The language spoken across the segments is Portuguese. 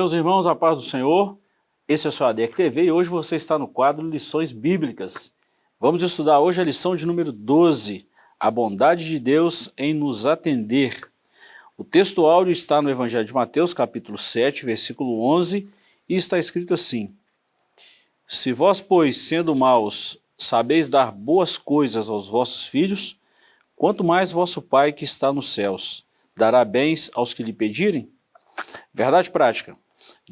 Meus irmãos, a paz do Senhor, esse é o seu ADEC TV e hoje você está no quadro Lições Bíblicas. Vamos estudar hoje a lição de número 12, a bondade de Deus em nos atender. O texto áudio está no Evangelho de Mateus, capítulo 7, versículo 11, e está escrito assim, Se vós, pois, sendo maus, sabeis dar boas coisas aos vossos filhos, quanto mais vosso Pai que está nos céus dará bens aos que lhe pedirem? Verdade prática.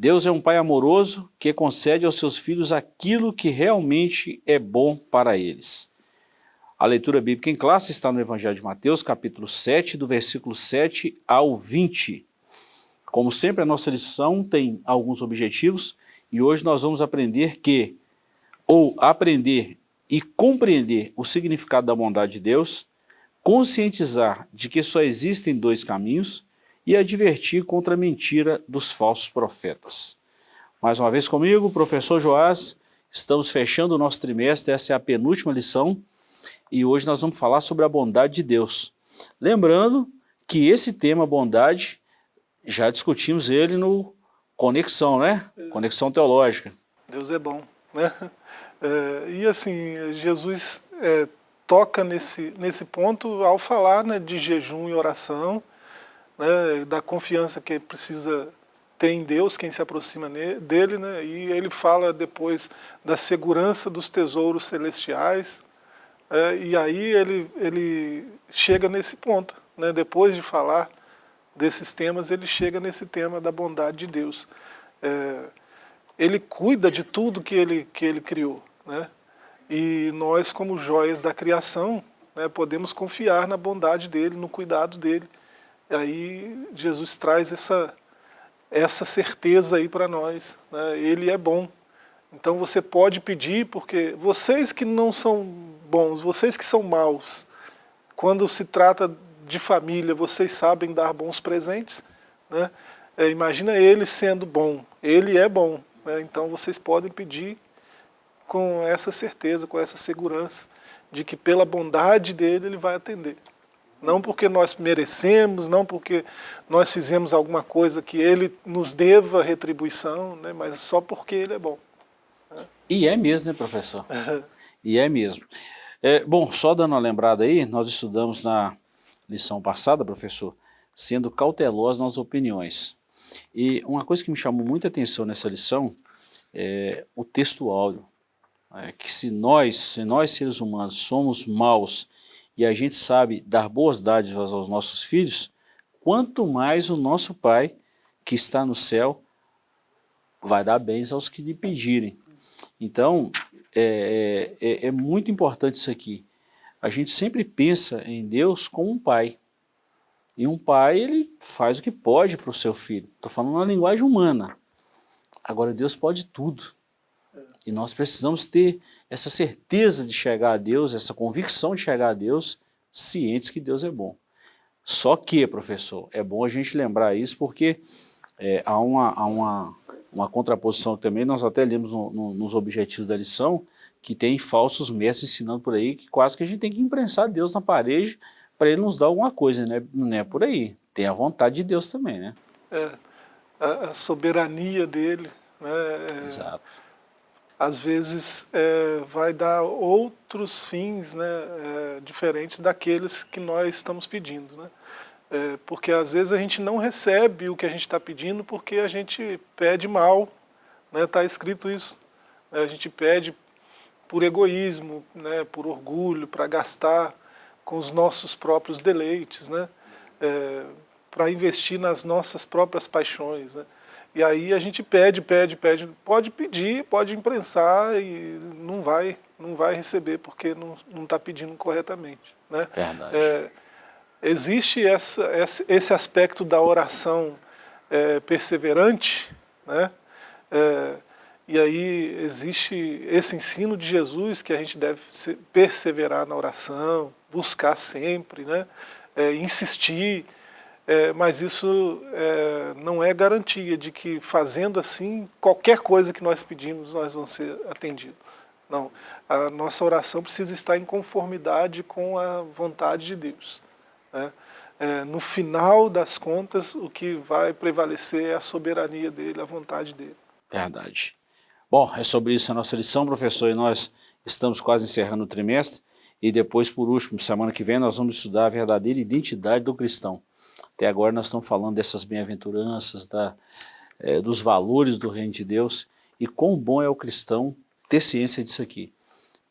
Deus é um pai amoroso que concede aos seus filhos aquilo que realmente é bom para eles. A leitura bíblica em classe está no Evangelho de Mateus, capítulo 7, do versículo 7 ao 20. Como sempre, a nossa lição tem alguns objetivos e hoje nós vamos aprender que, ou aprender e compreender o significado da bondade de Deus, conscientizar de que só existem dois caminhos e advertir contra a mentira dos falsos profetas. Mais uma vez comigo, professor Joás, estamos fechando o nosso trimestre, essa é a penúltima lição, e hoje nós vamos falar sobre a bondade de Deus. Lembrando que esse tema, bondade, já discutimos ele no Conexão, né? Conexão Teológica. Deus é bom, né? É, e assim, Jesus é, toca nesse, nesse ponto ao falar né, de jejum e oração, né, da confiança que precisa ter em Deus, quem se aproxima dele, né, e ele fala depois da segurança dos tesouros celestiais, é, e aí ele, ele chega nesse ponto, né, depois de falar desses temas, ele chega nesse tema da bondade de Deus. É, ele cuida de tudo que ele, que ele criou, né, e nós como joias da criação, né, podemos confiar na bondade dele, no cuidado dele, aí Jesus traz essa, essa certeza aí para nós. Né? Ele é bom. Então você pode pedir, porque vocês que não são bons, vocês que são maus, quando se trata de família, vocês sabem dar bons presentes. Né? É, imagina ele sendo bom. Ele é bom. Né? Então vocês podem pedir com essa certeza, com essa segurança, de que pela bondade dele ele vai atender. Não porque nós merecemos, não porque nós fizemos alguma coisa que ele nos deva retribuição, né, mas só porque ele é bom. Né? E é mesmo, né, professor? e é mesmo. É, bom, só dando uma lembrada aí, nós estudamos na lição passada, professor, sendo cautelosos nas opiniões. E uma coisa que me chamou muita atenção nessa lição é o texto áudio. É que se nós, se nós seres humanos somos maus e a gente sabe dar boas dádivas aos nossos filhos, quanto mais o nosso Pai, que está no céu, vai dar bens aos que lhe pedirem. Então, é, é, é, é muito importante isso aqui. A gente sempre pensa em Deus como um pai. E um pai, ele faz o que pode para o seu filho. Estou falando na linguagem humana. Agora, Deus pode tudo. E nós precisamos ter essa certeza de chegar a Deus, essa convicção de chegar a Deus, cientes que Deus é bom. Só que, professor, é bom a gente lembrar isso porque é, há, uma, há uma, uma contraposição também, nós até lemos no, no, nos objetivos da lição, que tem falsos mestres ensinando por aí, que quase que a gente tem que imprensar Deus na parede para ele nos dar alguma coisa, né? não é por aí. Tem a vontade de Deus também, né? É, a, a soberania dele, né? É, Exato às vezes é, vai dar outros fins né, é, diferentes daqueles que nós estamos pedindo. Né? É, porque às vezes a gente não recebe o que a gente está pedindo porque a gente pede mal, está né, escrito isso. Né, a gente pede por egoísmo, né, por orgulho, para gastar com os nossos próprios deleites, né, é, para investir nas nossas próprias paixões. Né. E aí a gente pede, pede, pede, pode pedir, pode imprensar e não vai, não vai receber porque não está pedindo corretamente. Né? Verdade. É, existe essa, esse aspecto da oração é, perseverante, né? É, e aí existe esse ensino de Jesus que a gente deve perseverar na oração, buscar sempre, né? É, insistir, é, mas isso é, não é garantia de que fazendo assim, qualquer coisa que nós pedimos, nós vamos ser atendidos. Não, a nossa oração precisa estar em conformidade com a vontade de Deus. Né? é, no final das contas, o que vai prevalecer é a soberania dele, a vontade dele. Verdade. Bom, é sobre isso a nossa lição, professor, e nós estamos quase encerrando o trimestre, e depois, por último, semana que vem, nós vamos estudar a verdadeira identidade do cristão. Até agora nós estamos falando dessas bem-aventuranças, da, é, dos valores do reino de Deus, e quão bom é o cristão ter ciência disso aqui.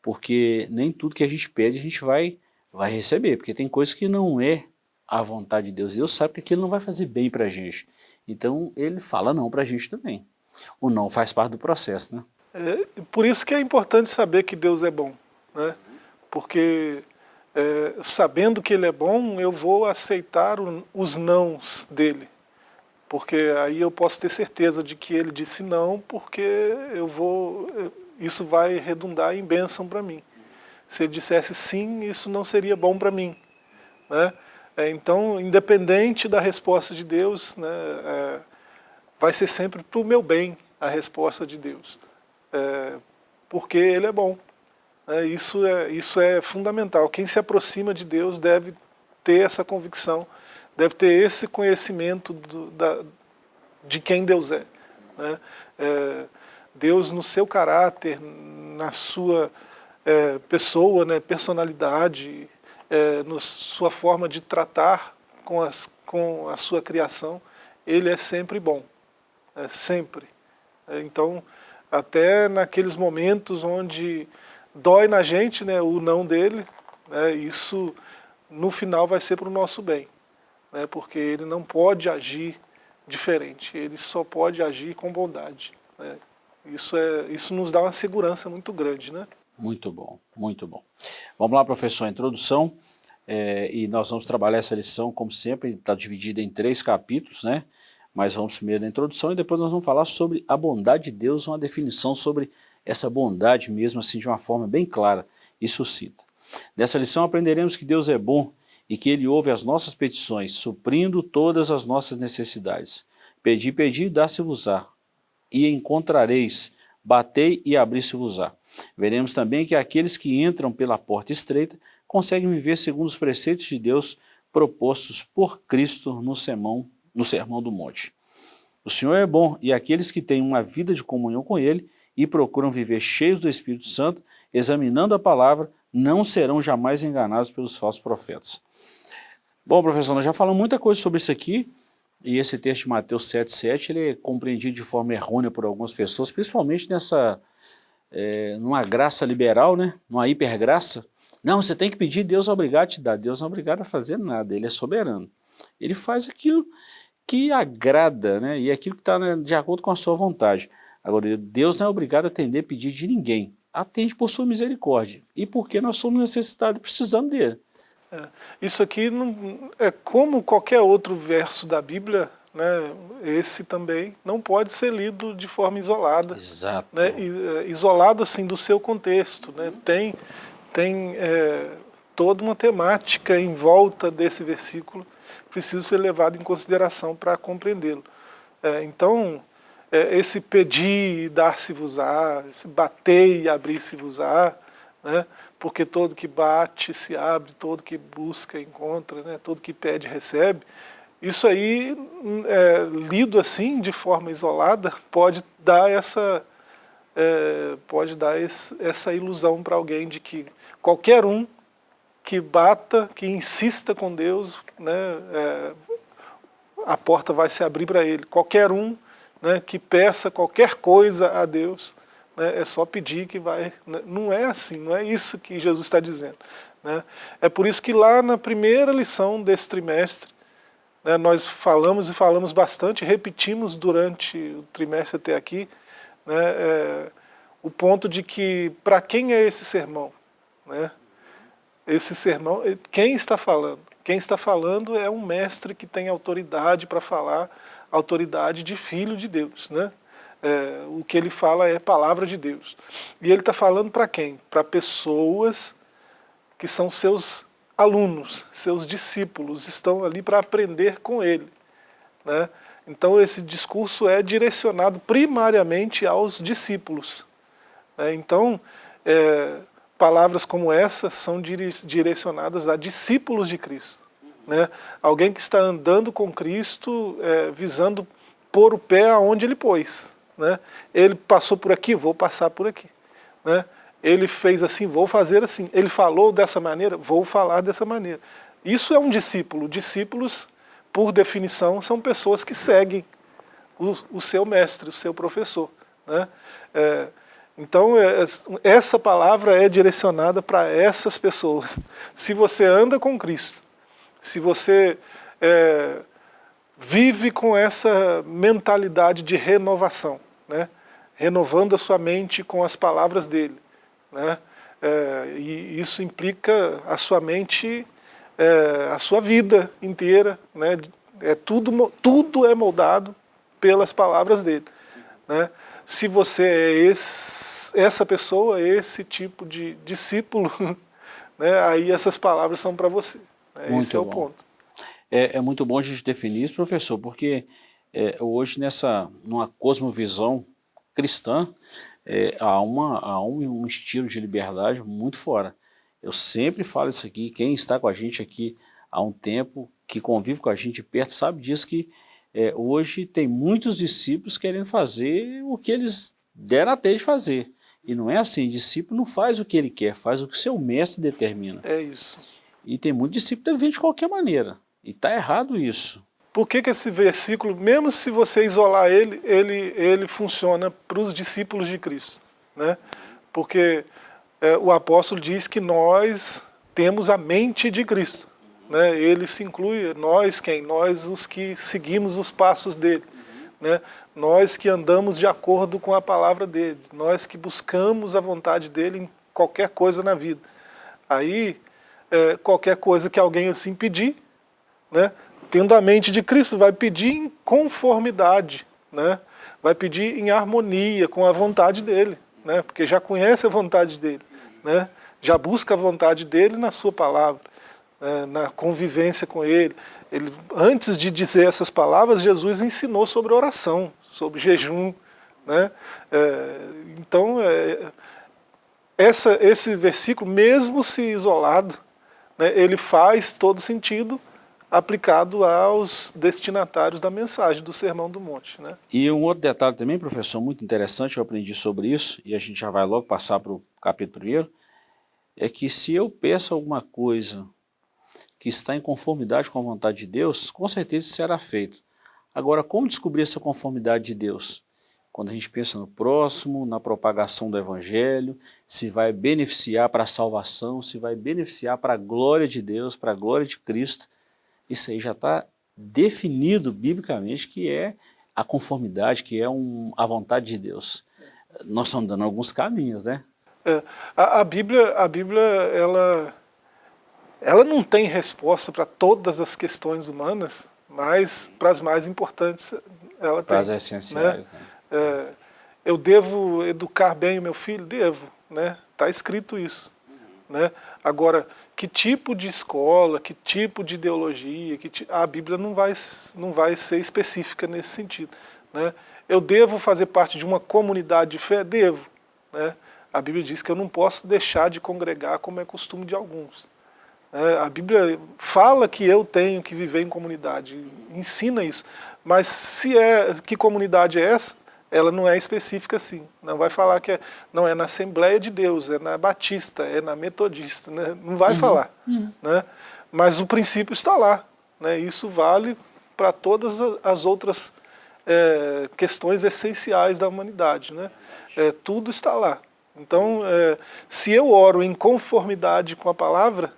Porque nem tudo que a gente pede a gente vai, vai receber, porque tem coisas que não é a vontade de Deus. Deus sabe que aquilo não vai fazer bem para a gente. Então ele fala não para a gente também. O não faz parte do processo, né? É, por isso que é importante saber que Deus é bom, né? Porque é, sabendo que Ele é bom, eu vou aceitar o, os nãos dele. Porque aí eu posso ter certeza de que Ele disse não, porque eu vou, isso vai redundar em bênção para mim. Se Ele dissesse sim, isso não seria bom para mim, né? É, então, independente da resposta de Deus, né, é, vai ser sempre para o meu bem a resposta de Deus, é, porque Ele é bom. É, isso, é, isso é fundamental. Quem se aproxima de Deus deve ter essa convicção, deve ter esse conhecimento do, da, de quem Deus é. Né? é. Deus no seu caráter, na sua é, pessoa, né, personalidade, é, na sua forma de tratar com, as, com a sua criação, ele é sempre bom, é, sempre. É, então, até naqueles momentos onde dói na gente né, o não dele, né, isso no final vai ser para o nosso bem, né, porque ele não pode agir diferente, ele só pode agir com bondade. Né. Isso, é, isso nos dá uma segurança muito grande. Né? Muito bom, muito bom. Vamos lá, professor, a introdução, é, e nós vamos trabalhar essa lição, como sempre, está dividida em três capítulos, né? Mas vamos primeiro na introdução e depois nós vamos falar sobre a bondade de Deus, uma definição sobre essa bondade mesmo, assim, de uma forma bem clara e suscita. Nessa lição aprenderemos que Deus é bom e que Ele ouve as nossas petições, suprindo todas as nossas necessidades. Pedi, pedi, dá-se-vos-á, e encontrareis, batei e abri-se-vos-á. Veremos também que aqueles que entram pela porta estreita conseguem viver segundo os preceitos de Deus propostos por Cristo no sermão, no sermão do monte. O Senhor é bom e aqueles que têm uma vida de comunhão com Ele e procuram viver cheios do Espírito Santo, examinando a palavra, não serão jamais enganados pelos falsos profetas. Bom, professor, nós já falamos muita coisa sobre isso aqui, e esse texto de Mateus 7,7 ele é compreendido de forma errônea por algumas pessoas, principalmente nessa, é, numa graça liberal, né? numa hipergraça. Não, você tem que pedir, Deus é obrigado a te dar. Deus não é obrigado a fazer nada, Ele é soberano. Ele faz aquilo que agrada, né? e aquilo que está né, de acordo com a sua vontade. Agora, Deus não é obrigado a atender pedir de ninguém. Atende por sua misericórdia. E porque nós somos necessitados, precisando dele. É, isso aqui não, é como qualquer outro verso da Bíblia, né, esse também não pode ser lido de forma isolada. Exato. Né, é, isolado assim do seu contexto. Né, tem tem é, toda uma temática em volta desse versículo precisa ser levada em consideração para compreendê-lo. É, então, esse pedir e dar-se-vos-á, esse bater e abrir-se-vos-á, né, porque todo que bate se abre, todo que busca encontra, né, todo que pede recebe, isso aí, é, lido assim, de forma isolada, pode dar essa, é, pode dar esse, essa ilusão para alguém de que qualquer um que bata, que insista com Deus, né, é, a porta vai se abrir para ele. Qualquer um né, que peça qualquer coisa a Deus, né, é só pedir que vai... Né, não é assim, não é isso que Jesus está dizendo. Né? É por isso que lá na primeira lição desse trimestre, né, nós falamos e falamos bastante, repetimos durante o trimestre até aqui, né, é, o ponto de que para quem é esse sermão? Esse sermão, quem está falando? Quem está falando é um mestre que tem autoridade para falar, autoridade de filho de Deus. Né? É, o que ele fala é palavra de Deus. E ele está falando para quem? Para pessoas que são seus alunos, seus discípulos, estão ali para aprender com ele. Né? Então esse discurso é direcionado primariamente aos discípulos. Né? Então, é, palavras como essa são direcionadas a discípulos de Cristo. Né? Alguém que está andando com Cristo, é, visando pôr o pé aonde ele pôs. Né? Ele passou por aqui, vou passar por aqui. Né? Ele fez assim, vou fazer assim. Ele falou dessa maneira, vou falar dessa maneira. Isso é um discípulo. Discípulos, por definição, são pessoas que seguem o, o seu mestre, o seu professor. Né? É, então, é, essa palavra é direcionada para essas pessoas. Se você anda com Cristo, se você é, vive com essa mentalidade de renovação, né? renovando a sua mente com as palavras dele. Né? É, e isso implica a sua mente, é, a sua vida inteira. Né? É tudo, tudo é moldado pelas palavras dele. Né? Se você é esse, essa pessoa, esse tipo de discípulo, né? aí essas palavras são para você. Né? Esse é bom. o ponto. É, é, muito bom a gente definir isso, professor, porque é, hoje nessa, numa cosmovisão cristã, é, há, uma, há um, um, estilo de liberdade muito fora. Eu sempre falo isso aqui, quem está com a gente aqui há um tempo, que convive com a gente perto, sabe disso que é, hoje tem muitos discípulos querendo fazer o que eles deram até de fazer. E não é assim, discípulo não faz o que ele quer, faz o que seu mestre determina. É isso. E tem muito discípulo que de qualquer maneira. E está errado isso. Por que, que esse versículo, mesmo se você isolar ele, ele, ele funciona para os discípulos de Cristo? Né? Porque é, o apóstolo diz que nós temos a mente de Cristo. Né? Ele se inclui, nós quem? Nós os que seguimos os passos dele. Né? Nós que andamos de acordo com a palavra dele. Nós que buscamos a vontade dele em qualquer coisa na vida. Aí, é, qualquer coisa que alguém assim pedir, né? tendo a mente de Cristo, vai pedir em conformidade, né? vai pedir em harmonia com a vontade dele, né? porque já conhece a vontade dele, né? já busca a vontade dele na sua palavra, né? na convivência com ele. ele. Antes de dizer essas palavras, Jesus ensinou sobre oração, sobre jejum. Né? É, então, é, essa, esse versículo, mesmo se isolado, né, ele faz todo sentido aplicado aos destinatários da mensagem do Sermão do Monte. Né? E um outro detalhe também, professor, muito interessante, eu aprendi sobre isso, e a gente já vai logo passar para o capítulo primeiro, é que se eu peço alguma coisa que está em conformidade com a vontade de Deus, com certeza será feito. Agora, como descobrir essa conformidade de Deus? Quando a gente pensa no próximo, na propagação do Evangelho, se vai beneficiar para a salvação, se vai beneficiar para a glória de Deus, para a glória de Cristo, isso aí já está definido biblicamente que é a conformidade, que é um, a vontade de Deus. Nós estamos dando alguns caminhos, né? É, a, a, Bíblia, a Bíblia ela, ela não tem resposta para todas as questões humanas, mas para as mais importantes ela tem. Para as essenciais. Né? Né? É, eu devo educar bem o meu filho? Devo. Está né? Tá escrito isso. Né? Agora, que tipo de escola, que tipo de ideologia, que a Bíblia não vai, não vai ser específica nesse sentido. Né? Eu devo fazer parte de uma comunidade de fé? Devo. Né? A Bíblia diz que eu não posso deixar de congregar como é costume de alguns. É, a Bíblia fala que eu tenho que viver em comunidade, ensina isso. Mas se é, que comunidade é essa? Ela não é específica assim. Não vai falar que é, não é na Assembleia de Deus, é na Batista, é na Metodista, né? não vai uhum. falar. Uhum. Né? Mas o princípio está lá. Né? Isso vale para todas as outras é, questões essenciais da humanidade. Né? É, tudo está lá. Então, é, se eu oro em conformidade com a palavra,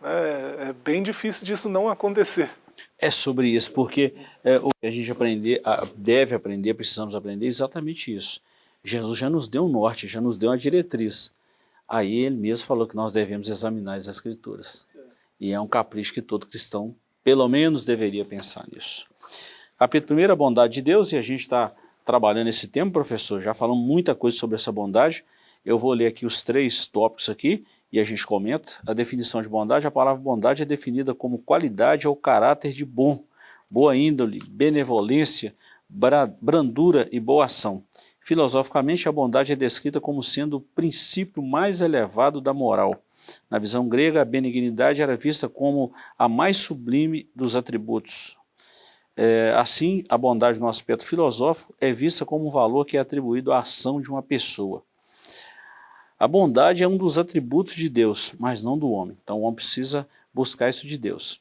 né, é bem difícil disso não acontecer é sobre isso, porque é, o que a gente aprender, deve aprender, precisamos aprender exatamente isso. Jesus já nos deu um norte, já nos deu uma diretriz. Aí ele mesmo falou que nós devemos examinar as escrituras. E é um capricho que todo cristão, pelo menos, deveria pensar nisso. Capítulo 1, a bondade de Deus, e a gente está trabalhando esse tema, professor, já falamos muita coisa sobre essa bondade. Eu vou ler aqui os três tópicos aqui, e a gente comenta, a definição de bondade, a palavra bondade é definida como qualidade ou caráter de bom, boa índole, benevolência, brandura e boa ação. Filosoficamente, a bondade é descrita como sendo o princípio mais elevado da moral. Na visão grega, a benignidade era vista como a mais sublime dos atributos. É, assim, a bondade no aspecto filosófico é vista como um valor que é atribuído à ação de uma pessoa. A bondade é um dos atributos de Deus, mas não do homem. Então o homem precisa buscar isso de Deus.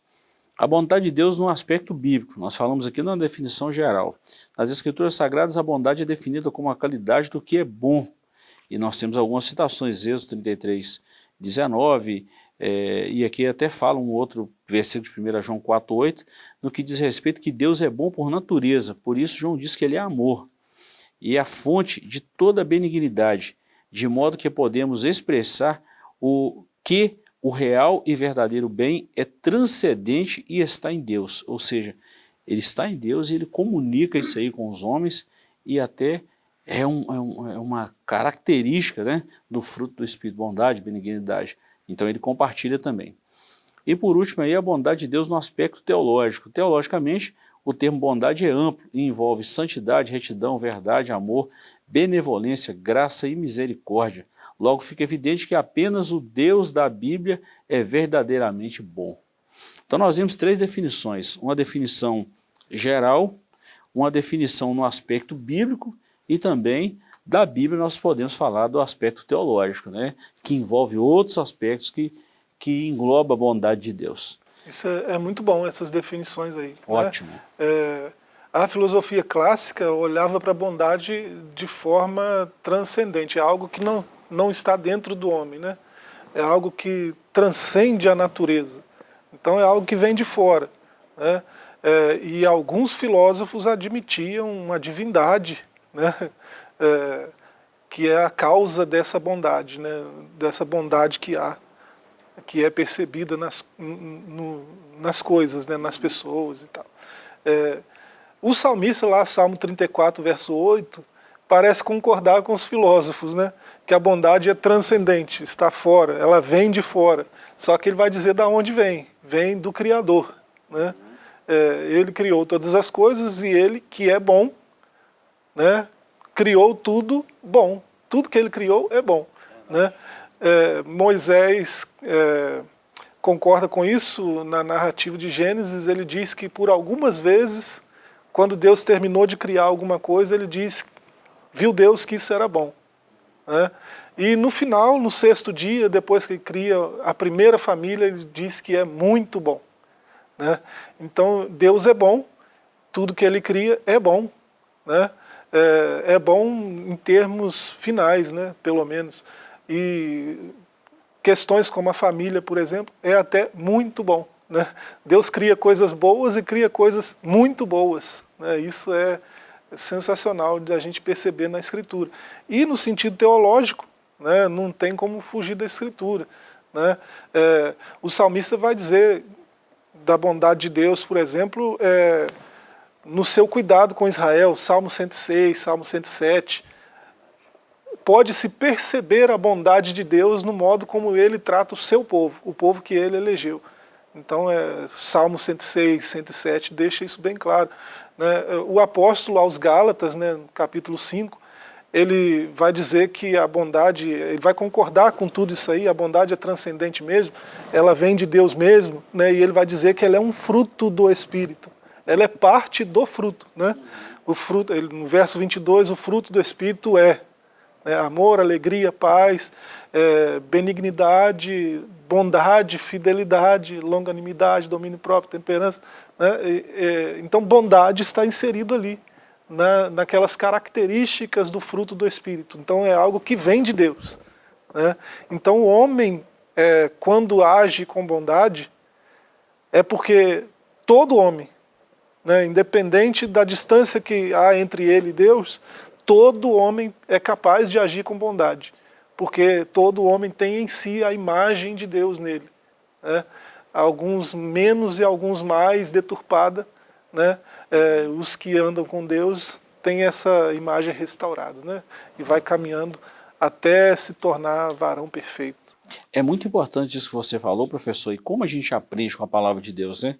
A bondade de Deus no aspecto bíblico, nós falamos aqui na definição geral. Nas escrituras sagradas a bondade é definida como a qualidade do que é bom. E nós temos algumas citações, Êxodo 33, 19, é, e aqui até fala um outro versículo de 1 João 4, 8, no que diz respeito que Deus é bom por natureza, por isso João diz que ele é amor, e é a fonte de toda benignidade, de modo que podemos expressar o que o real e verdadeiro bem é transcendente e está em Deus, ou seja, ele está em Deus e ele comunica isso aí com os homens e até é, um, é, um, é uma característica né, do fruto do Espírito, bondade, benignidade. Então ele compartilha também. E por último aí a bondade de Deus no aspecto teológico. Teologicamente, o termo bondade é amplo e envolve santidade, retidão, verdade, amor, benevolência, graça e misericórdia. Logo fica evidente que apenas o Deus da Bíblia é verdadeiramente bom. Então nós vimos três definições, uma definição geral, uma definição no aspecto bíblico e também da Bíblia nós podemos falar do aspecto teológico, né? que envolve outros aspectos que, que engloba a bondade de Deus. Isso é, é muito bom, essas definições aí. Né? Ótimo. Né? É, a filosofia clássica olhava para a bondade de forma transcendente, é algo que não, não está dentro do homem, né? é algo que transcende a natureza. Então é algo que vem de fora. Né? É, e alguns filósofos admitiam uma divindade, né? É, que é a causa dessa bondade, né? dessa bondade que há, que é percebida nas, no, nas coisas, né? nas pessoas e tal. É, o salmista lá, Salmo 34, verso 8, parece concordar com os filósofos, né? que a bondade é transcendente, está fora, ela vem de fora. Só que ele vai dizer da onde vem, vem do Criador. Né? É, ele criou todas as coisas e ele, que é bom, né? criou tudo bom. Tudo que ele criou é bom. Né? É, Moisés é, concorda com isso na narrativa de Gênesis, ele diz que por algumas vezes quando Deus terminou de criar alguma coisa, ele diz, viu Deus que isso era bom. Né? E no final, no sexto dia, depois que cria a primeira família, ele diz que é muito bom. Né? Então, Deus é bom, tudo que ele cria é bom. Né? É, é bom em termos finais, né? pelo menos. E questões como a família, por exemplo, é até muito bom. Né? Deus cria coisas boas e cria coisas muito boas. Né? Isso é sensacional de a gente perceber na Escritura. E no sentido teológico, né, não tem como fugir da Escritura. Né? É, o salmista vai dizer da bondade de Deus, por exemplo, é, no seu cuidado com Israel, Salmo 106, Salmo 107, pode-se perceber a bondade de Deus no modo como ele trata o seu povo, o povo que ele elegeu. Então, é, Salmo 106, 107 deixa isso bem claro. Né? O apóstolo aos Gálatas, né, no capítulo 5, ele vai dizer que a bondade, ele vai concordar com tudo isso aí, a bondade é transcendente mesmo, ela vem de Deus mesmo, né, e ele vai dizer que ela é um fruto do Espírito, ela é parte do fruto. Né? O fruto, no verso 22, o fruto do Espírito é né, amor, alegria, paz, é, benignidade, bondade, fidelidade, longanimidade, domínio próprio, temperança. Né? Então bondade está inserido ali, na, naquelas características do fruto do Espírito. Então é algo que vem de Deus. Né? Então o homem, é, quando age com bondade, é porque todo homem, né, independente da distância que há entre ele e Deus, todo homem é capaz de agir com bondade porque todo homem tem em si a imagem de Deus nele. Né? Alguns menos e alguns mais deturpada, né? É, os que andam com Deus têm essa imagem restaurada, né? e vai caminhando até se tornar varão perfeito. É muito importante isso que você falou, professor, e como a gente aprende com a palavra de Deus, né?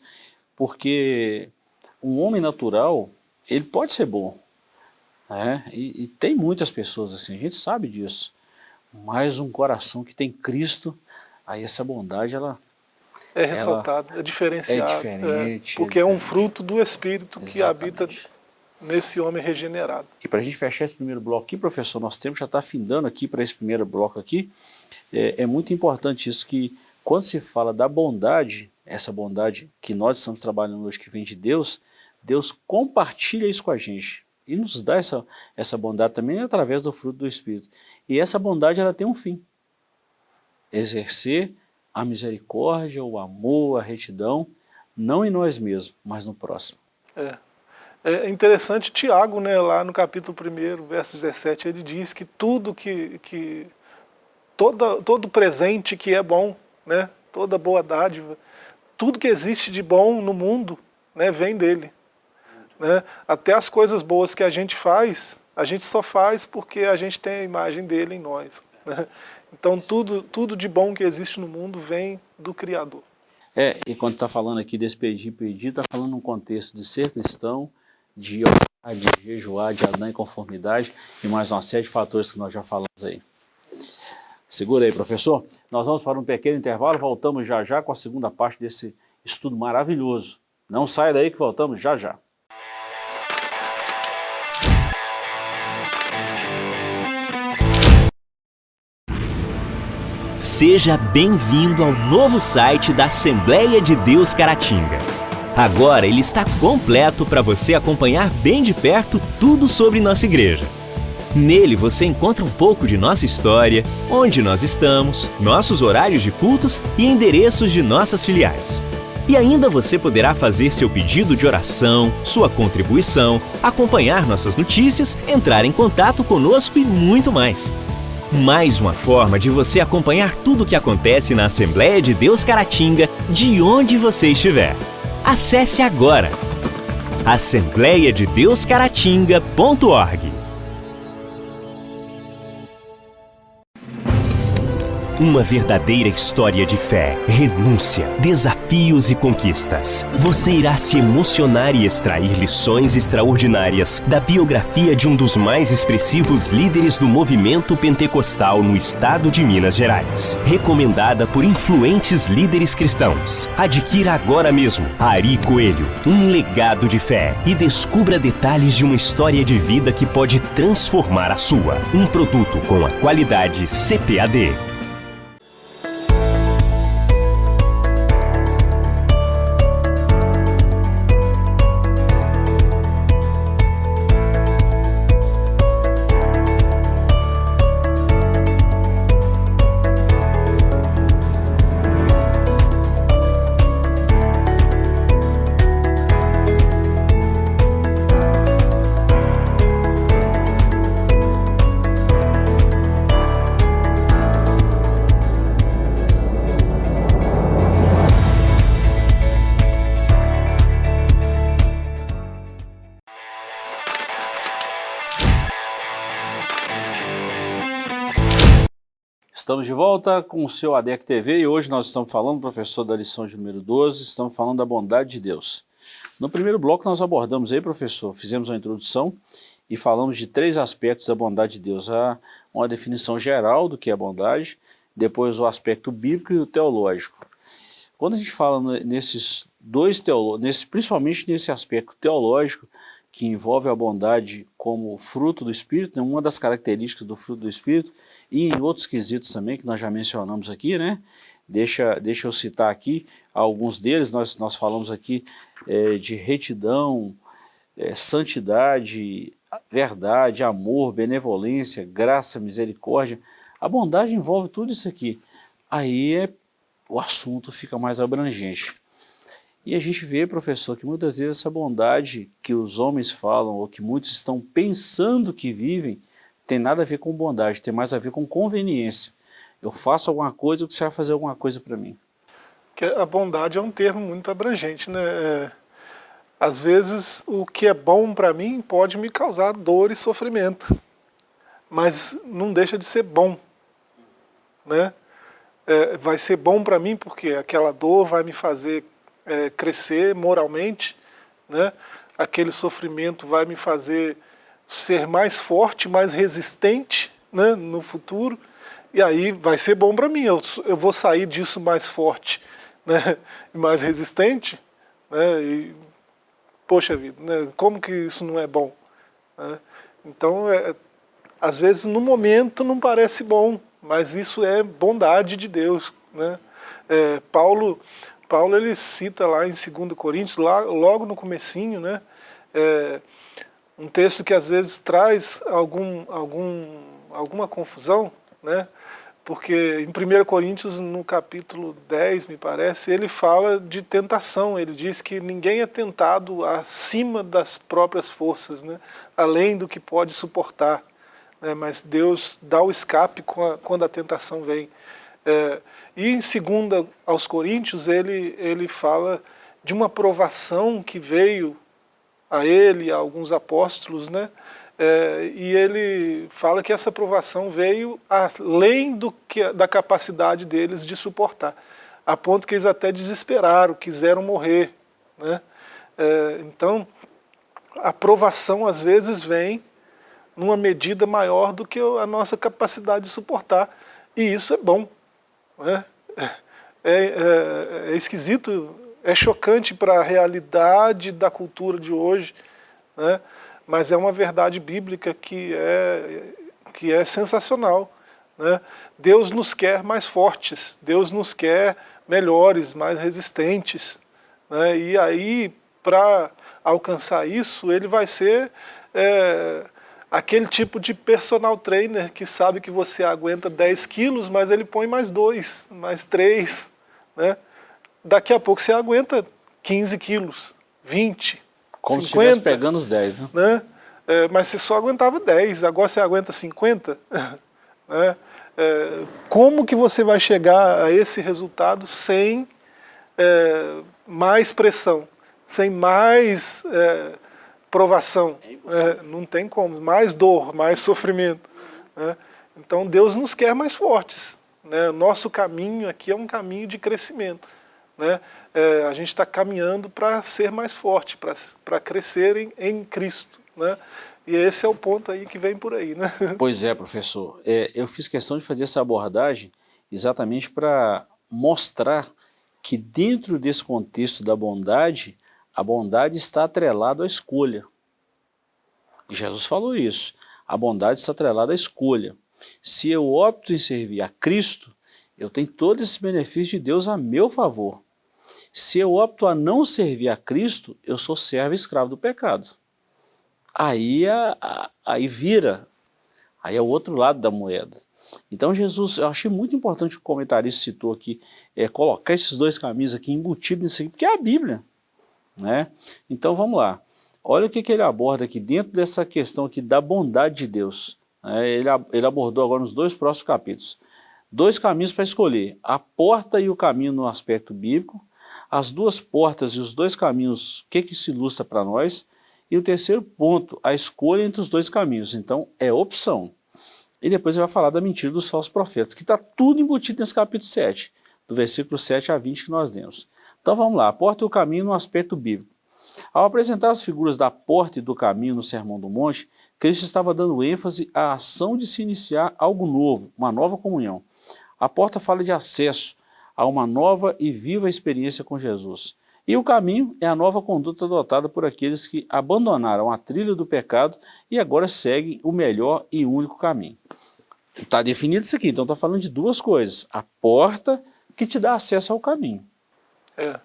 Porque um homem natural, ele pode ser bom, né? e, e tem muitas pessoas assim, a gente sabe disso mas um coração que tem Cristo Aí essa bondade, ela... É ressaltada, é diferenciada. É diferente. É, porque é, é, um fruto do Espírito Exatamente. que habita nesse homem regenerado. E para a gente fechar esse primeiro bloco aqui, professor, nosso tempo já está findando aqui para esse primeiro bloco aqui. É, é muito importante isso que quando se fala da bondade, essa bondade que nós estamos trabalhando hoje, que vem de Deus, Deus compartilha isso com a gente e nos dá essa, essa bondade também através do fruto do Espírito. E essa bondade ela tem um fim, exercer a misericórdia, o amor, a retidão, não em nós mesmos, mas no próximo. É. É interessante, Tiago, né, lá no capítulo 1, verso 17, ele diz que tudo que, que toda, todo presente que é bom, né, toda boa dádiva, tudo que existe de bom no mundo né, vem dele. Né? Até as coisas boas que a gente faz, a gente só faz porque a gente tem a imagem dele em nós. Né? Então tudo, tudo de bom que existe no mundo vem do Criador. É, e quando está falando aqui desse pedir, pedir, está falando num contexto de ser cristão, de orar, de jejuar, de andar em conformidade e mais uma série de fatores que nós já falamos aí. Segura aí, professor. Nós vamos para um pequeno intervalo, voltamos já já com a segunda parte desse estudo maravilhoso. Não saia daí que voltamos já já. Seja bem-vindo ao novo site da Assembleia de Deus Caratinga. Agora ele está completo para você acompanhar bem de perto tudo sobre nossa igreja. Nele você encontra um pouco de nossa história, onde nós estamos, nossos horários de cultos e endereços de nossas filiais. E ainda você poderá fazer seu pedido de oração, sua contribuição, acompanhar nossas notícias, entrar em contato conosco e muito mais. Mais uma forma de você acompanhar tudo o que acontece na Assembleia de Deus Caratinga, de onde você estiver. Acesse agora assembleiadedeuscaratinga.org Uma verdadeira história de fé, renúncia, desafios e conquistas. Você irá se emocionar e extrair lições extraordinárias da biografia de um dos mais expressivos líderes do movimento pentecostal no estado de Minas Gerais. Recomendada por influentes líderes cristãos. Adquira agora mesmo Ari Coelho, um legado de fé e descubra detalhes de uma história de vida que pode transformar a sua. Um produto com a qualidade CPAD. De volta com o seu ADEC TV e hoje nós estamos falando, professor da lição de número 12, estamos falando da bondade de Deus. No primeiro bloco nós abordamos aí, professor, fizemos uma introdução e falamos de três aspectos da bondade de Deus. Há uma definição geral do que é bondade, depois o aspecto bíblico e o teológico. Quando a gente fala nesses dois teólogos, principalmente nesse aspecto teológico, que envolve a bondade como fruto do Espírito, né, uma das características do fruto do Espírito, e em outros quesitos também, que nós já mencionamos aqui, né? Deixa, deixa eu citar aqui alguns deles, nós, nós falamos aqui é, de retidão, é, santidade, verdade, amor, benevolência, graça, misericórdia. A bondade envolve tudo isso aqui. Aí é, o assunto fica mais abrangente. E a gente vê, professor, que muitas vezes essa bondade que os homens falam, ou que muitos estão pensando que vivem, tem nada a ver com bondade, tem mais a ver com conveniência. Eu faço alguma coisa, o que você vai fazer alguma coisa para mim? A bondade é um termo muito abrangente, né? É, às vezes o que é bom para mim pode me causar dor e sofrimento, mas não deixa de ser bom, né? É, vai ser bom para mim porque aquela dor vai me fazer é, crescer moralmente, né? aquele sofrimento vai me fazer ser mais forte, mais resistente né, no futuro, E aí vai ser bom para mim, eu, eu vou sair disso mais forte, né, mais resistente, né, e, poxa vida, né, como que isso não é bom? Né? Então, é, às vezes no momento não parece bom, mas isso é bondade de Deus. Né? É, Paulo, Paulo ele cita lá em 2 Coríntios, lá, logo no comecinho, né, é, um texto que às vezes traz algum, algum, alguma confusão, né, porque em 1 Coríntios, no capítulo 10, me parece, ele fala de tentação, ele diz que ninguém é tentado acima das próprias forças, né, além do que pode suportar, né, mas Deus dá o escape quando a tentação vem. É, e em 2 aos Coríntios, ele, ele fala de uma provação que veio a ele, a alguns apóstolos, né, é, e ele fala que essa aprovação veio além do que, da capacidade deles de suportar, a ponto que eles até desesperaram, quiseram morrer. Né? É, então, a aprovação às vezes vem numa medida maior do que a nossa capacidade de suportar, e isso é bom. É, é, é esquisito, é chocante para a realidade da cultura de hoje, né? mas é uma verdade bíblica que é, que é sensacional. Né? Deus nos quer mais fortes, Deus nos quer melhores, mais resistentes. Né? E aí, para alcançar isso, ele vai ser é, aquele tipo de personal trainer que sabe que você aguenta 10 quilos, mas ele põe mais 2, mais 3. Né? Daqui a pouco você aguenta 15 quilos, 20, como 50, se estivesse pegando os 10, né? né? É, mas você só aguentava 10, agora você aguenta 50. né? É, como que você vai chegar a esse resultado sem é, mais pressão, sem mais é, provação? É, não tem como, mais dor, mais sofrimento. Né? Então Deus nos quer mais fortes. Né? Nosso caminho aqui é um caminho de crescimento. Né? É, a gente está caminhando para ser mais forte, para crescer em, em Cristo. Né? E esse é o ponto aí que vem por aí. Né? Pois é, professor. É, eu fiz questão de fazer essa abordagem exatamente para mostrar que dentro desse contexto da bondade, a bondade está atrelada à escolha. E Jesus falou isso. A bondade está atrelada à escolha. Se eu opto em servir a Cristo, eu tenho todos esses benefícios de Deus a meu favor. Se eu opto a não servir a Cristo, eu sou servo e escravo do pecado. Aí, aí vira, aí é o outro lado da moeda. Então Jesus, eu achei muito importante o comentarista citou aqui, é, colocar esses dois caminhos aqui embutidos nisso aqui, porque é a Bíblia. Né? Então vamos lá. Olha o que, que ele aborda aqui dentro dessa questão aqui da bondade de Deus. É, ele, ele abordou agora nos dois próximos capítulos. Dois caminhos para escolher, a porta e o caminho no aspecto bíblico, as duas portas e os dois caminhos, o que, que se ilustra para nós? E o terceiro ponto, a escolha entre os dois caminhos. Então, é opção. E depois ele vai falar da mentira dos falsos profetas, que está tudo embutido nesse capítulo 7, do versículo 7 a 20 que nós demos. Então vamos lá, a porta e o caminho no aspecto bíblico. Ao apresentar as figuras da porta e do caminho no Sermão do Monte, Cristo estava dando ênfase à ação de se iniciar algo novo, uma nova comunhão. A porta fala de acesso, a uma nova e viva experiência com Jesus. E o caminho é a nova conduta adotada por aqueles que abandonaram a trilha do pecado e agora seguem o melhor e único caminho. Está definido isso aqui, então está falando de duas coisas. A porta que te dá acesso ao caminho. É.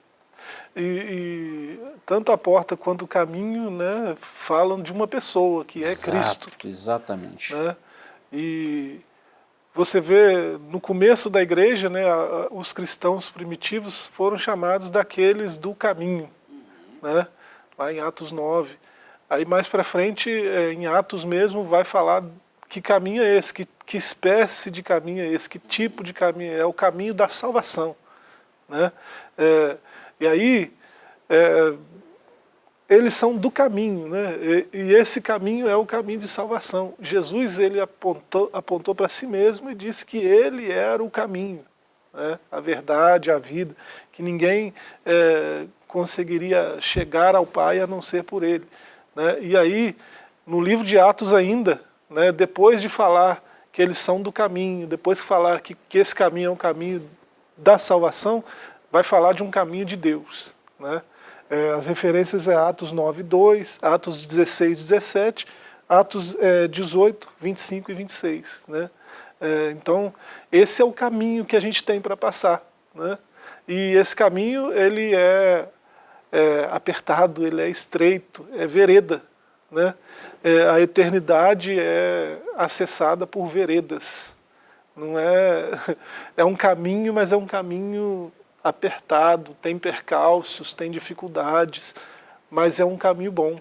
E, e tanto a porta quanto o caminho né, falam de uma pessoa, que é Exato, Cristo. Exatamente. Né? E você vê, no começo da igreja, né, os cristãos primitivos foram chamados daqueles do caminho, né, lá em Atos 9. Aí mais para frente, é, em Atos mesmo, vai falar que caminho é esse, que, que espécie de caminho é esse, que tipo de caminho é, é o caminho da salvação. Né? É, e aí, é, eles são do caminho, né? E, e, esse caminho é o caminho de salvação. Jesus ele apontou, apontou para si mesmo e disse que ele era o caminho, né? a verdade, a vida, que ninguém é, conseguiria chegar ao Pai a não ser por ele. Né? E aí, no livro de Atos ainda, né, depois de falar que eles são do caminho. Depois que falar que, que esse caminho é um caminho da salvação, vai falar de um caminho de Deus. Né? É, as referências é Atos 9, 2, Atos 16, 17, Atos é, 18, 25 e 26. Né? É, então, esse é o caminho que a gente tem para passar. Né? E esse caminho, ele é, é, apertado, ele é estreito, é vereda. Né? É, a eternidade é acessada por veredas. Não é, é um caminho, mas é um caminho apertado, tem percalços, tem dificuldades, mas é um caminho bom.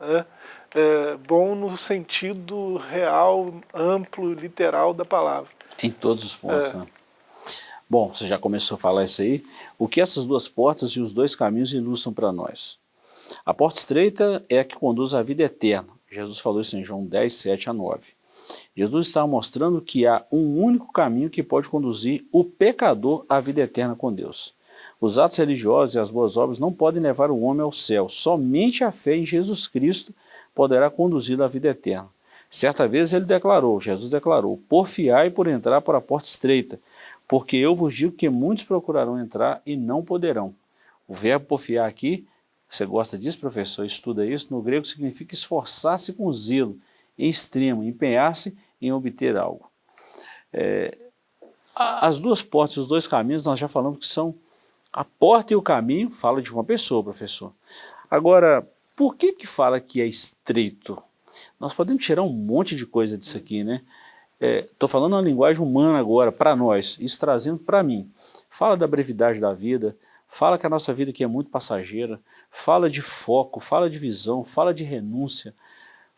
Né? É bom no sentido real, amplo, literal da palavra. Em todos os pontos, é. né? Bom, você já começou a falar isso aí. O que essas duas portas e os dois caminhos ilustram para nós? A porta estreita é a que conduz à vida eterna. Jesus falou isso em João 10, 7 a 9. Jesus está mostrando que há um único caminho que pode conduzir o pecador à vida eterna com Deus. Os atos religiosos e as boas obras não podem levar o homem ao céu. Somente a fé em Jesus Cristo poderá conduzi-lo à vida eterna. Certa vez ele declarou, Jesus declarou, porfiai por entrar por a porta estreita, porque eu vos digo que muitos procurarão entrar e não poderão. O verbo porfiar aqui, você gosta disso, professor? Estuda isso? No grego significa esforçar-se com zelo, extremo, empenhar-se em obter algo. É, as duas portas, os dois caminhos, nós já falamos que são a porta e o caminho, fala de uma pessoa, professor. Agora, por que que fala que é estreito? Nós podemos tirar um monte de coisa disso aqui, né? Estou é, falando uma linguagem humana agora, para nós, isso trazendo para mim. Fala da brevidade da vida, fala que a nossa vida aqui é muito passageira, fala de foco, fala de visão, fala de renúncia,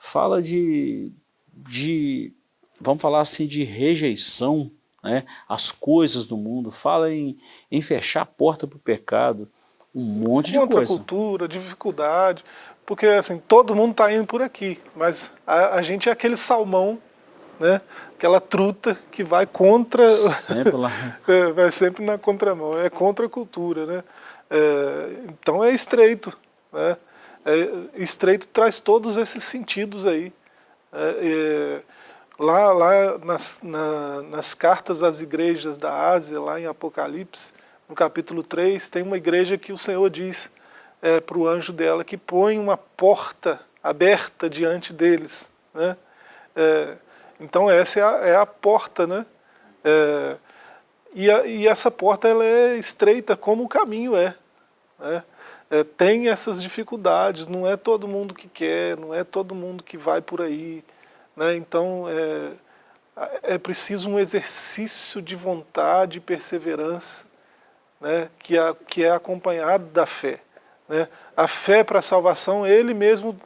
fala de, de vamos falar assim, de rejeição, né, as coisas do mundo, fala em, em fechar a porta para o pecado, um monte de coisa. cultura, dificuldade, porque assim, todo mundo está indo por aqui, mas a, a, gente é aquele salmão, né, aquela truta que vai contra... Sempre lá. É, vai sempre na contramão, é contra a cultura, né. É, então é estreito, né, é, estreito traz todos esses sentidos aí. É, é, lá lá nas, na, nas cartas às igrejas da Ásia, lá em Apocalipse, no capítulo 3, tem uma igreja que o Senhor diz é, para o anjo dela que põe uma porta aberta diante deles. Né? É, então essa é a, é a porta, né? É, e, a, e, essa porta ela é estreita como o caminho é. Né? É, tem essas dificuldades, não é todo mundo que quer, não é todo mundo que vai por aí. Né? Então é, é preciso um exercício de vontade e perseverança né? que, é, que é acompanhado da fé. Né? A fé para a salvação, ele mesmo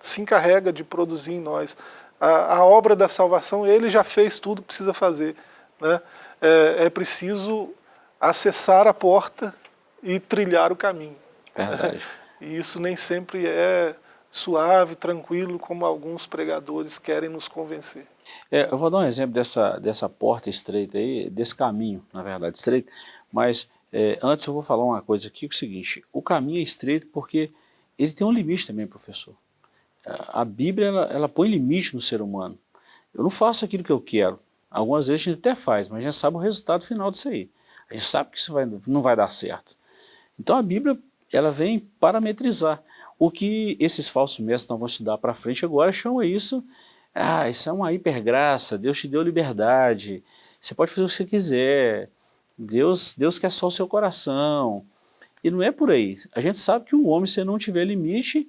se encarrega de produzir em nós. A, a, obra da salvação, ele já fez tudo que precisa fazer. Né? É, é preciso acessar a porta e trilhar o caminho. Verdade. E isso nem sempre é suave, tranquilo, como alguns pregadores querem nos convencer. É, eu vou dar um exemplo dessa, dessa porta estreita aí, desse caminho, na verdade, estreito, mas é, antes eu vou falar uma coisa aqui, que é o seguinte, o caminho é estreito porque ele tem um limite também, professor. A Bíblia, ela, ela põe limite no ser humano. Eu não faço aquilo que eu quero. Algumas vezes a gente até faz, mas a gente sabe o resultado final disso aí. A gente sabe que isso vai, não vai dar certo. Então a Bíblia ela vem parametrizar. O que esses falsos mestres não vão estudar para frente agora chama isso, ah, isso é uma hipergraça, Deus te deu liberdade, você pode fazer o que você quiser, Deus, Deus quer só o seu coração. E não é por aí. A gente sabe que o homem, se não tiver limite,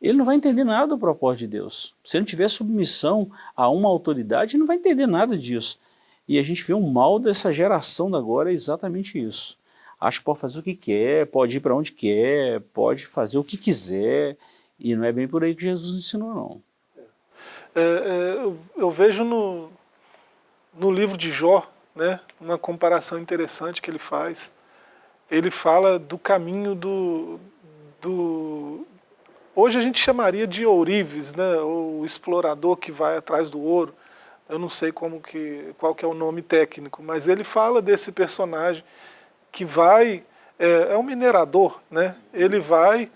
ele não vai entender nada do propósito de Deus. Se não tiver submissão a uma autoridade, ele não vai entender nada disso. E a gente vê um mal dessa geração da agora é exatamente isso acha que pode fazer o que quer, pode ir para onde quer, pode fazer o que quiser, e não é bem por aí que Jesus ensinou, não. É, é, eu, eu, vejo no, no livro de Jó, né, uma comparação interessante que ele faz. Ele fala do caminho do, do... Hoje a gente chamaria de ourives, né, o explorador que vai atrás do ouro. Eu não sei como que, qual que é o nome técnico, mas ele fala desse personagem que vai, é, é um minerador, né? ele vai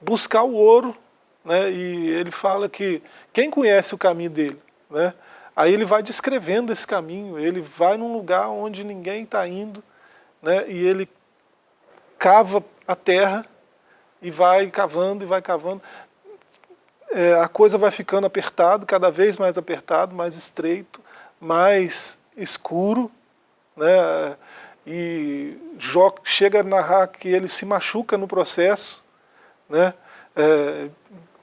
buscar o ouro, né? e ele fala que quem conhece o caminho dele? Né? Aí ele vai descrevendo esse caminho, ele vai num lugar onde ninguém está indo, né, e ele cava a terra e vai cavando e vai cavando. É, a coisa vai ficando apertado, cada vez mais apertado, mais estreito, mais escuro, né, e Jó chega a narrar que ele se machuca no processo, né, é,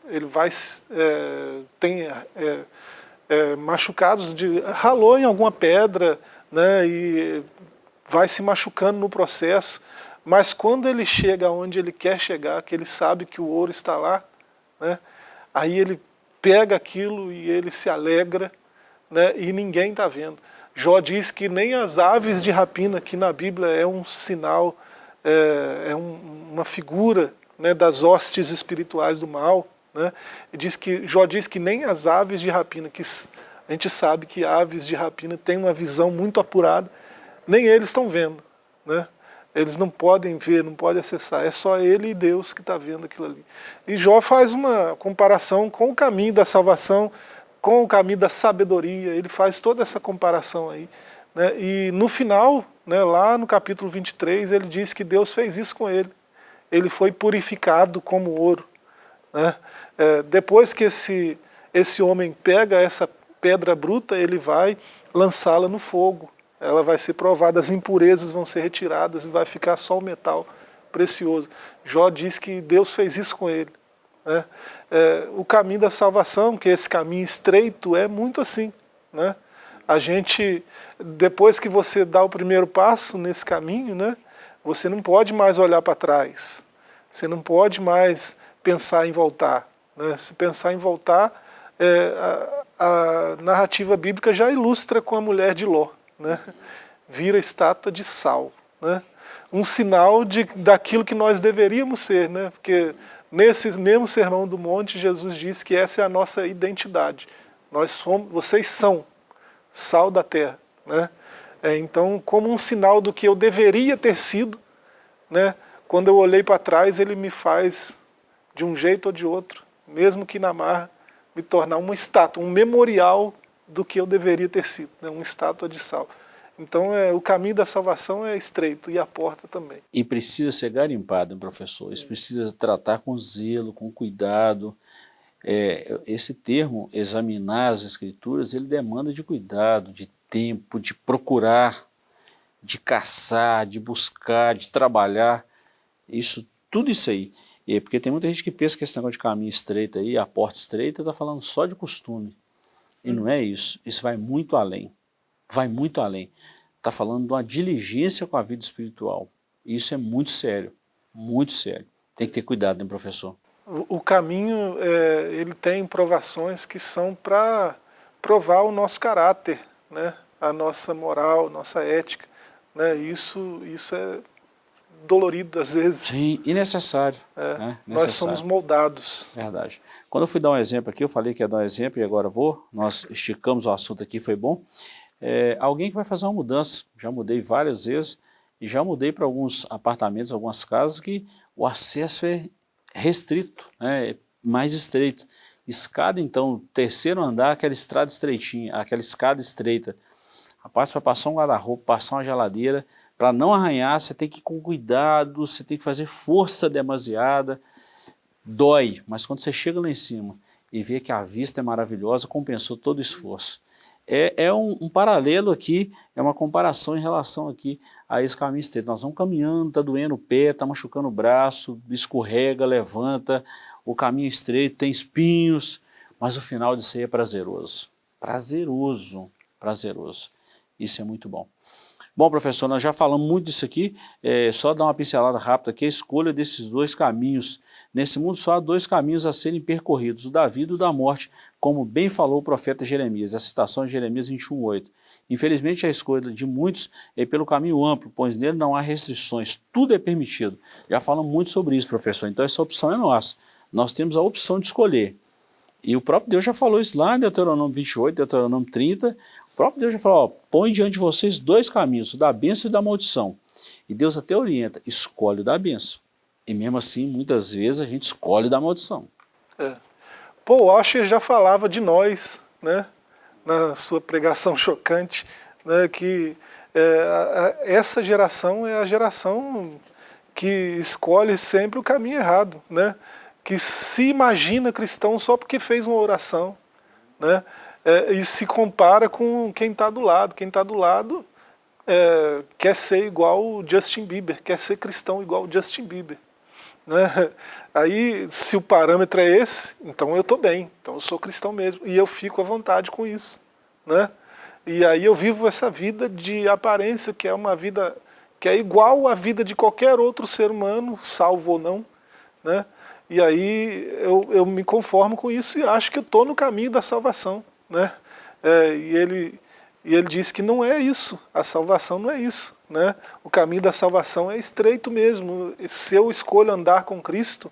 ele vai, é, tem é, é, machucados, de, ralou em alguma pedra, né, e vai se machucando no processo, mas quando ele chega onde ele quer chegar, que ele sabe que o ouro está lá, né, aí ele pega aquilo e ele se alegra, né, e ninguém está vendo. Jó diz que nem as aves de rapina, que na Bíblia é um sinal, é, é um, uma figura né, das hostes espirituais do mal, né? Diz que, Jó diz que nem as aves de rapina, que a gente sabe que aves de rapina têm uma visão muito apurada, nem eles estão vendo. Né? Eles não podem ver, não podem acessar, é só ele e Deus que está vendo aquilo ali. E Jó faz uma comparação com o caminho da salvação, com o caminho da sabedoria, ele faz toda essa comparação aí. Né? E no final, né, lá no capítulo 23, ele diz que Deus fez isso com ele. Ele foi purificado como ouro. Né? É, depois que esse, esse homem pega essa pedra bruta, ele vai lançá-la no fogo. Ela vai ser provada, as impurezas vão ser retiradas e vai ficar só o metal precioso. Jó diz que Deus fez isso com ele. Né? É, o caminho da salvação, que esse caminho estreito, é muito assim. Né? A gente, depois que você dá o primeiro passo nesse caminho, né, você não pode mais olhar para trás. Você não pode mais pensar em voltar. Né? Se pensar em voltar, é, a, a, narrativa bíblica já ilustra com a mulher de Ló. Né? Vira estátua de sal. Né? Um sinal de, daquilo que nós deveríamos ser, né? porque nesse mesmo sermão do monte, Jesus disse que essa é a nossa identidade. Nós somos, vocês são sal da terra. Né? É, então, como um sinal do que eu deveria ter sido, né? quando eu olhei para trás, ele me faz de um jeito ou de outro, mesmo que na marra, me tornar uma estátua, um memorial do que eu deveria ter sido, né? uma estátua de sal. Então é, o caminho da salvação é estreito e a porta também. E precisa ser garimpado, professor, isso precisa tratar com zelo, com cuidado. É, esse termo, examinar as escrituras, ele demanda de cuidado, de tempo, de procurar, de caçar, de buscar, de trabalhar, isso, tudo isso aí. E porque tem muita gente que pensa que esse negócio de caminho estreito aí, a porta estreita, está falando só de costume. E não é isso. Isso vai muito além. Vai muito além. Está falando de uma diligência com a vida espiritual. Isso é muito sério. Muito sério. Tem que ter cuidado, né, professor? O, o caminho, é, ele tem provações que são para provar o nosso caráter, né? a nossa moral, nossa ética. Né? Isso, isso é dolorido às vezes. Sim, e necessário. É, né? Nós somos moldados. Verdade. Quando eu fui dar um exemplo aqui, eu falei que ia dar um exemplo e agora vou, nós esticamos o assunto aqui, foi bom. É, alguém que vai fazer uma mudança, já mudei várias vezes, e já mudei para alguns apartamentos, algumas casas que o acesso é restrito, né, é mais estreito. Escada, então, terceiro andar, aquela estrada estreitinha, aquela escada estreita. Rapaz, para passar um guarda-roupa, passar uma geladeira, para não arranhar, você tem que ir com cuidado, você tem que fazer força demasiada. Dói, mas quando você chega lá em cima e vê que a vista é maravilhosa, compensou todo o esforço. É, é um, um, paralelo aqui, é uma comparação em relação aqui a esse caminho estreito. Nós vamos caminhando, está doendo o pé, está machucando o braço, escorrega, levanta, o caminho estreito tem espinhos, mas o final disso aí é prazeroso. Prazeroso, prazeroso. Isso é muito bom. Bom, professor, nós já falamos muito disso aqui, é, só dar uma pincelada rápida aqui, a escolha desses dois caminhos. Nesse mundo só há dois caminhos a serem percorridos, o da vida e o da morte, como bem falou o profeta Jeremias, a citação de Jeremias 21.8. Infelizmente a escolha de muitos é pelo caminho amplo, pois nele não há restrições, tudo é permitido. Já falamos muito sobre isso, professor, então essa opção é nossa. Nós temos a opção de escolher. E o próprio Deus já falou isso lá em Deuteronômio 28, Deuteronômio 30, o próprio Deus já falou, ó, põe diante de vocês dois caminhos, o da bênção e da maldição. E Deus até orienta, escolhe o da bênção. E mesmo assim, muitas vezes a gente escolhe da maldição. É. Paul Washer já falava de nós, né? na sua pregação chocante, né, que é, a, essa geração é a geração que escolhe sempre o caminho errado, né? que se imagina cristão só porque fez uma oração, né? É, e se compara com quem está do lado. Quem está do lado é, quer ser igual o Justin Bieber, quer ser cristão igual o Justin Bieber. Né? Aí, se o parâmetro é esse, então eu estou bem, então eu sou cristão mesmo, e eu fico à vontade com isso. Né? E aí eu vivo essa vida de aparência, que é uma vida que é igual à vida de qualquer outro ser humano, salvo ou não. Né? E aí eu, eu me conformo com isso e acho que eu estou no caminho da salvação. Né? É, e, ele, e ele diz que não é isso, a salvação não é isso. Né? O caminho da salvação é estreito mesmo. Se eu escolho andar com Cristo,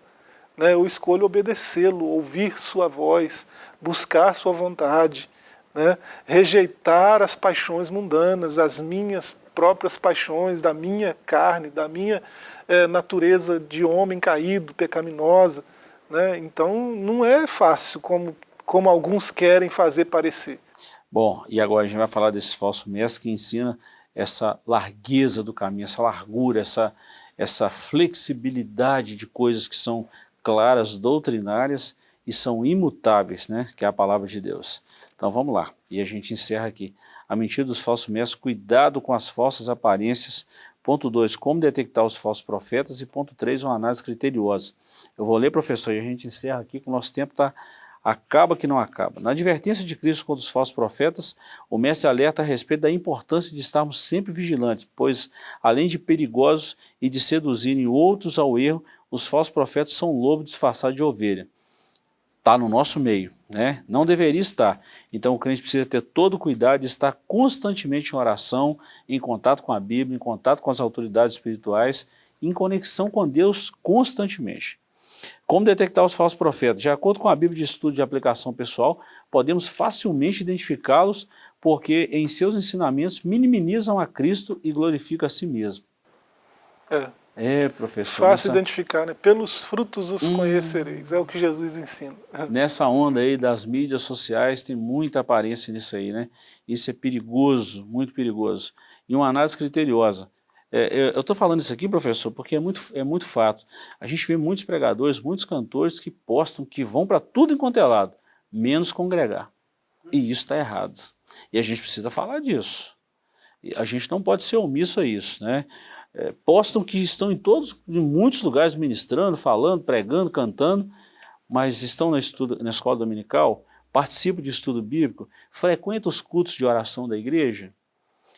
né, eu escolho obedecê-lo, ouvir sua voz, buscar sua vontade, né, rejeitar as paixões mundanas, as minhas próprias paixões, da minha carne, da minha é, natureza de homem caído, pecaminosa. Né? Então não é fácil como, como alguns querem fazer parecer. Bom, e agora a gente vai falar desse falso mestre que ensina essa largueza do caminho, essa largura, essa, essa flexibilidade de coisas que são claras, doutrinárias e são imutáveis, né? que é a palavra de Deus. Então vamos lá, e a gente encerra aqui. A mentira dos falsos mestres, cuidado com as falsas aparências, Ponto 2, como detectar os falsos profetas. E ponto 3, uma análise criteriosa. Eu vou ler, professor, e a gente encerra aqui, que o nosso tempo está acaba que não acaba. Na advertência de Cristo contra os falsos profetas, o mestre alerta a respeito da importância de estarmos sempre vigilantes, pois, além de perigosos e de seduzirem outros ao erro, os falsos profetas são lobo disfarçado de ovelha está no nosso meio, né? não deveria estar. Então o crente precisa ter todo o cuidado de estar constantemente em oração, em contato com a Bíblia, em contato com as autoridades espirituais, em conexão com Deus constantemente. Como detectar os falsos profetas? De acordo com a Bíblia de Estudo de Aplicação Pessoal, podemos facilmente identificá-los porque em seus ensinamentos minimizam a Cristo e glorificam a si mesmo. É. É, professor. Fácil identificar, né? Pelos frutos os hum. conhecereis, é o que Jesus ensina. Nessa onda aí das mídias sociais tem muita aparência nisso aí, né? Isso é perigoso, muito perigoso. E uma análise criteriosa. É, eu estou falando isso aqui, professor, porque é muito, é muito fato. A gente vê muitos pregadores, muitos cantores que postam que vão para tudo enquanto é lado, menos congregar. E isso está errado. E a gente precisa falar disso. A gente não pode ser omisso a isso, né? É, postam que estão em todos, em muitos lugares ministrando, falando, pregando, cantando, mas estão na, estudo, na escola dominical, participam de estudo bíblico, frequentam os cultos de oração da igreja,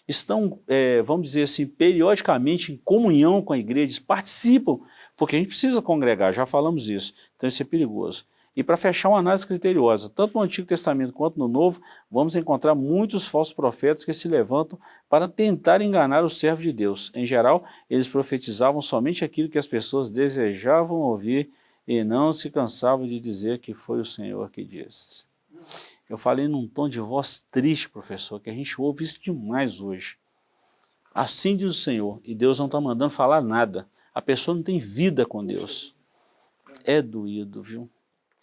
estão, é, vamos dizer assim, periodicamente em comunhão com a igreja, participam, porque a gente precisa congregar, já falamos isso, então isso é perigoso. E para fechar uma análise criteriosa, tanto no Antigo Testamento quanto no Novo, vamos encontrar muitos falsos profetas que se levantam para tentar enganar o servo de Deus. Em geral, eles profetizavam somente aquilo que as pessoas desejavam ouvir e não se cansavam de dizer que foi o Senhor que disse. Eu falei num tom de voz triste, professor, que a gente ouve isso demais hoje. Assim diz o Senhor, e Deus não está mandando falar nada. A pessoa não tem vida com Deus. É doído, viu?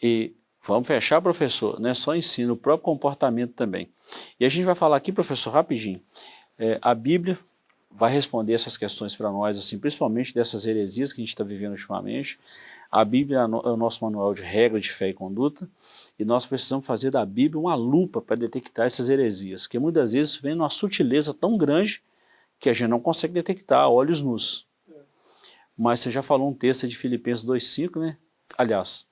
E vamos fechar, professor, não é só ensino, o próprio comportamento também. E a gente vai falar aqui, professor, rapidinho. É, a Bíblia vai responder essas questões para nós, assim, principalmente dessas heresias que a gente está vivendo ultimamente. A Bíblia é, é o nosso manual de regra de fé e conduta, e nós precisamos fazer da Bíblia uma lupa para detectar essas heresias, que muitas vezes vem numa sutileza tão grande que a gente não consegue detectar a olhos nus. Mas você já falou um texto de Filipenses 2,5, né? Aliás,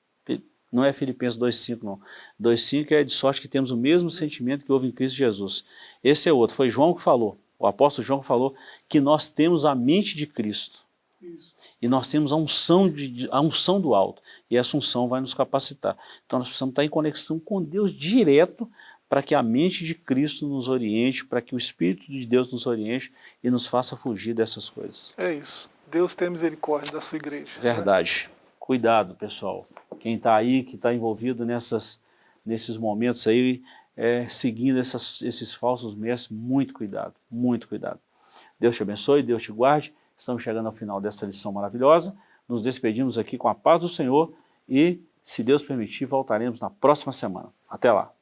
não é Filipenses 2,5 não. 2,5 é de sorte que temos o mesmo sentimento que houve em Cristo Jesus. Esse é outro, foi João que falou, o apóstolo João que falou que nós temos a mente de Cristo. Isso. E nós temos a unção, de, a unção do alto. E essa unção vai nos capacitar. Então nós precisamos estar em conexão com Deus direto para que a mente de Cristo nos oriente, para que o Espírito de Deus nos oriente e nos faça fugir dessas coisas. É isso. Deus tem misericórdia da sua igreja. Né? Verdade. Né? Cuidado, pessoal quem está aí, que está envolvido nessas, nesses momentos aí, é, seguindo essas, esses falsos mestres, muito cuidado, muito cuidado. Deus te abençoe, Deus te guarde. Estamos chegando ao final dessa lição maravilhosa. Nos despedimos aqui com a paz do Senhor e, se Deus permitir, voltaremos na próxima semana. Até lá.